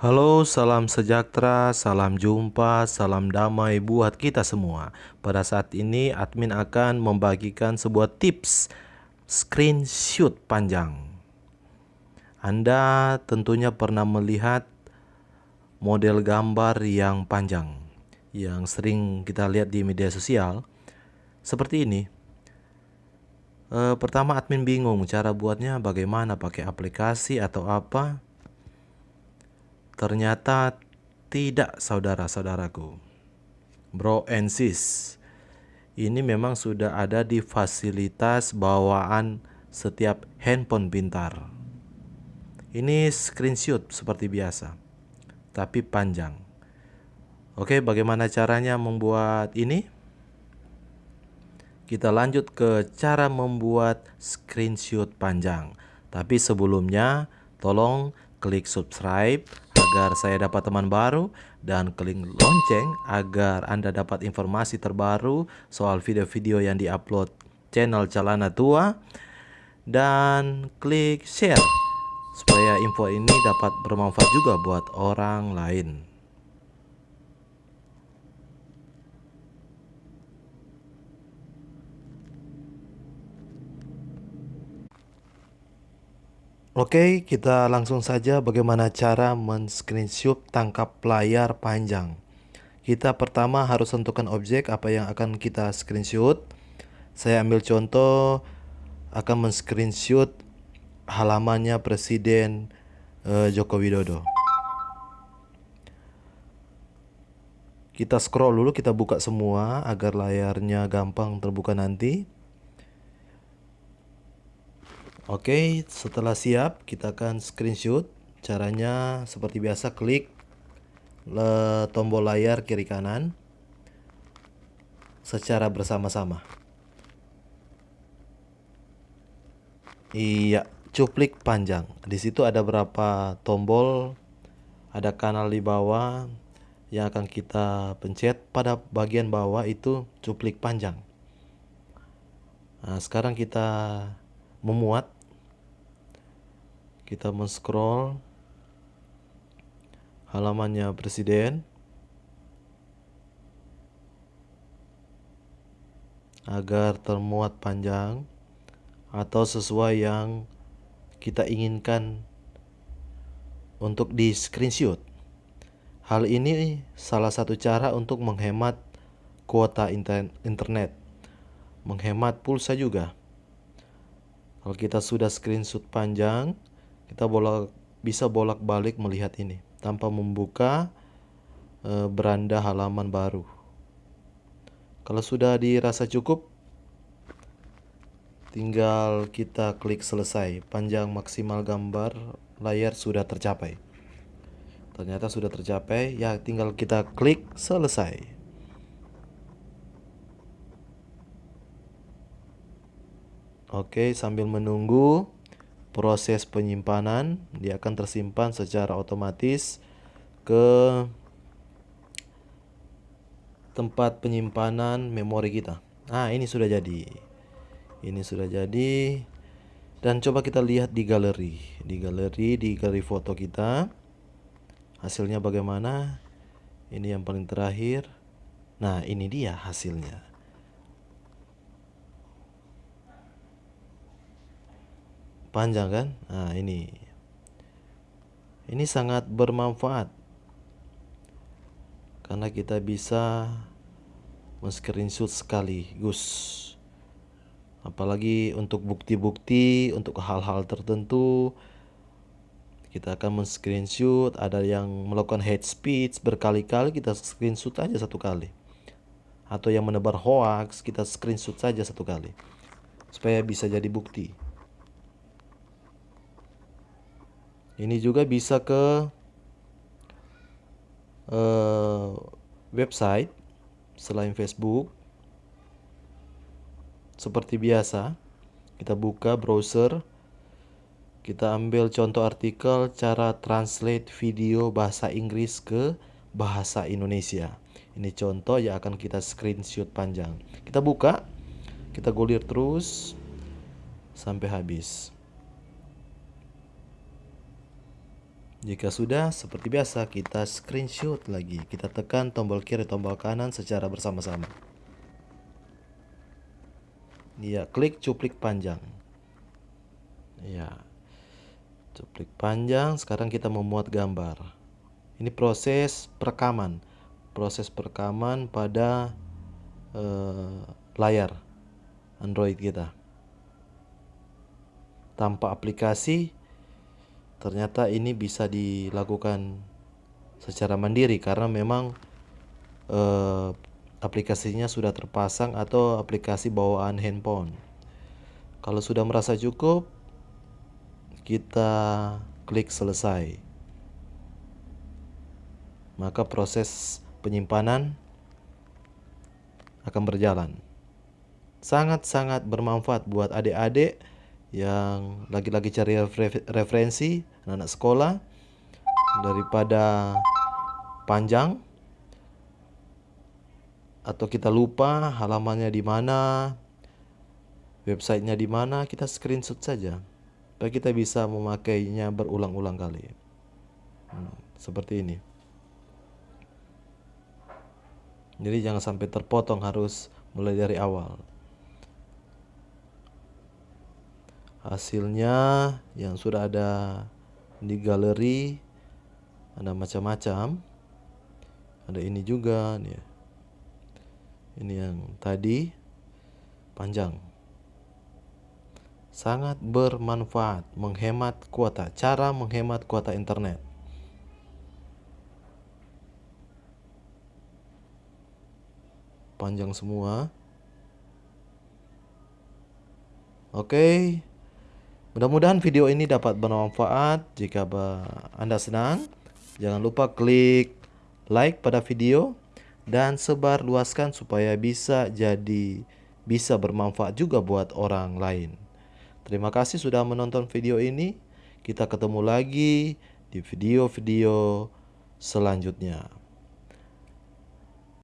Halo, salam sejahtera, salam jumpa, salam damai buat kita semua. Pada saat ini, admin akan membagikan sebuah tips screenshot panjang. Anda tentunya pernah melihat model gambar yang panjang yang sering kita lihat di media sosial seperti ini. E, pertama admin bingung cara buatnya bagaimana pakai aplikasi atau apa Ternyata tidak saudara-saudaraku. Bro and sis, ini memang sudah ada di fasilitas bawaan setiap handphone pintar. Ini screenshot seperti biasa, tapi panjang. Oke, bagaimana caranya membuat ini? Kita lanjut ke cara membuat screenshot panjang. Tapi sebelumnya, tolong klik subscribe agar saya dapat teman baru dan klik lonceng agar Anda dapat informasi terbaru soal video-video yang diupload channel Calana Tua dan klik share supaya info ini dapat bermanfaat juga buat orang lain. Oke, kita langsung saja bagaimana cara men-screenshot tangkap layar panjang. Kita pertama harus tentukan objek apa yang akan kita screenshot. Saya ambil contoh akan men-screenshot halamannya Presiden uh, Joko Widodo. Kita scroll dulu, kita buka semua agar layarnya gampang terbuka nanti. Oke, setelah siap kita akan screenshot. Caranya seperti biasa klik le tombol layar kiri kanan secara bersama-sama. Iya, cuplik panjang. Di situ ada berapa tombol, ada kanal di bawah yang akan kita pencet pada bagian bawah itu cuplik panjang. Nah, sekarang kita memuat kita men-scroll halamannya presiden agar termuat panjang atau sesuai yang kita inginkan untuk di screenshot. Hal ini salah satu cara untuk menghemat kuota internet, menghemat pulsa juga. Kalau kita sudah screenshot panjang, kita bolak bisa bolak-balik melihat ini tanpa membuka e, beranda halaman baru. Kalau sudah dirasa cukup, tinggal kita klik selesai. Panjang maksimal gambar layar sudah tercapai. Ternyata sudah tercapai, ya tinggal kita klik selesai. Oke, sambil menunggu proses penyimpanan dia akan tersimpan secara otomatis ke tempat penyimpanan memori kita. Nah, ini sudah jadi. Ini sudah jadi. Dan coba kita lihat di galeri. Di galeri, di galeri foto kita. Hasilnya bagaimana? Ini yang paling terakhir. Nah, ini dia hasilnya. Panjang kan? Nah ini. Ini sangat bermanfaat. Karena kita bisa men-screenshot sekaligus. Apalagi untuk bukti-bukti untuk hal-hal tertentu kita akan men-screenshot. Ada yang melakukan hate speech berkali-kali kita screenshot aja satu kali. Atau yang menebar hoax kita screenshot saja satu kali. Supaya bisa jadi bukti Ini juga bisa ke uh, website selain Facebook. Seperti biasa, kita buka browser, kita ambil contoh artikel cara translate video bahasa Inggris ke bahasa Indonesia. Ini contoh yang akan kita screenshot panjang. Kita buka, kita gulir terus sampai habis. Jika sudah, seperti biasa kita screenshot lagi. Kita tekan tombol kiri, tombol kanan secara bersama-sama. Ya, klik cuplik panjang. Ya. Cuplik panjang, sekarang kita memuat gambar. Ini proses perekaman. Proses perekaman pada uh, layar Android kita. Tanpa aplikasi ternyata ini bisa dilakukan secara mandiri karena memang eh, aplikasinya sudah terpasang atau aplikasi bawaan handphone. Kalau sudah merasa cukup, kita klik selesai. Maka proses penyimpanan akan berjalan. Sangat-sangat bermanfaat buat adik-adik yang lagi-lagi cari referensi anak sekolah daripada panjang atau kita lupa halamannya di mana websitenya di mana kita screenshot saja. Supaya kita bisa memakainya berulang-ulang kali. Hmm, seperti ini. Jadi jangan sampai terpotong harus mulai dari awal hasilnya yang sudah ada di galeri ada macam-macam. Ada ini juga nih ini yang tadi panjang. Sangat bermanfaat menghemat kuota cara menghemat kuota internet. Panjang semua. Oke. okay. Mudah-mudahan video ini dapat bermanfaat. Jika Anda senang, jangan lupa klik like pada video dan sebar luaskan supaya bisa jadi bisa bermanfaat juga buat orang lain. Terima kasih sudah menonton video ini. Kita ketemu lagi di video-video selanjutnya.